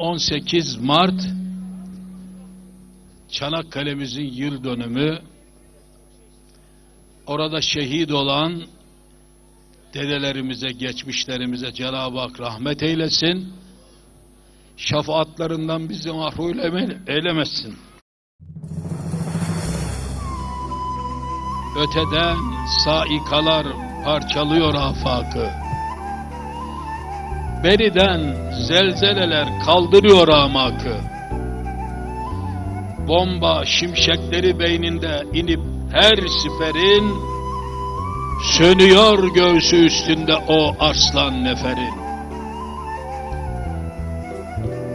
18 Mart Çanakkale'mizin yıl dönümü orada şehit olan dedelerimize, geçmişlerimize Cenab-ı Hak rahmet eylesin. Şefaatlarından bizi mahrum eylemesin. Öteden saikalar parçalıyor afakı. Beriden zelzeleler kaldırıyor amakı. Bomba şimşekleri beyninde inip her siperin sönüyor göğsü üstünde o arslan neferin.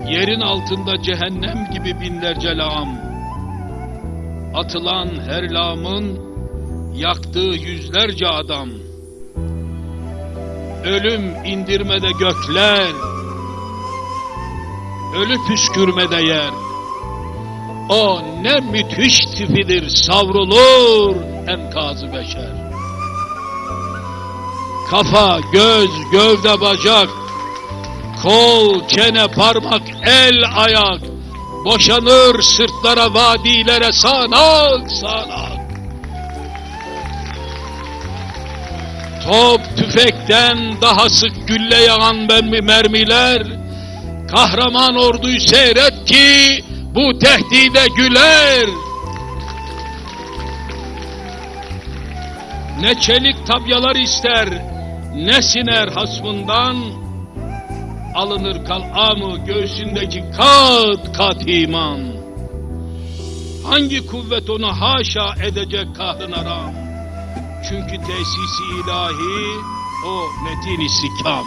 Yerin altında cehennem gibi binlerce lağım. Atılan her lağımın yaktığı yüzlerce adam. Ölüm indirmede gökler, ölü püskürmede yer. O ne müthiş tipidir savrulur enkazı beşer. Kafa, göz, gövde, bacak, kol, çene, parmak, el, ayak boşanır sırtlara, vadilere sağanak sağanak. Top tüfekten daha sık gülle yağan mermiler, kahraman orduyu seyret ki bu tehdide güler. Ne çelik tabyalar ister, ne siner hasmından, alınır kalamı göğsündeki kat kat iman. Hangi kuvvet onu haşa edecek kahrına ram? Çünkü tesisi ilahi o metin istikam.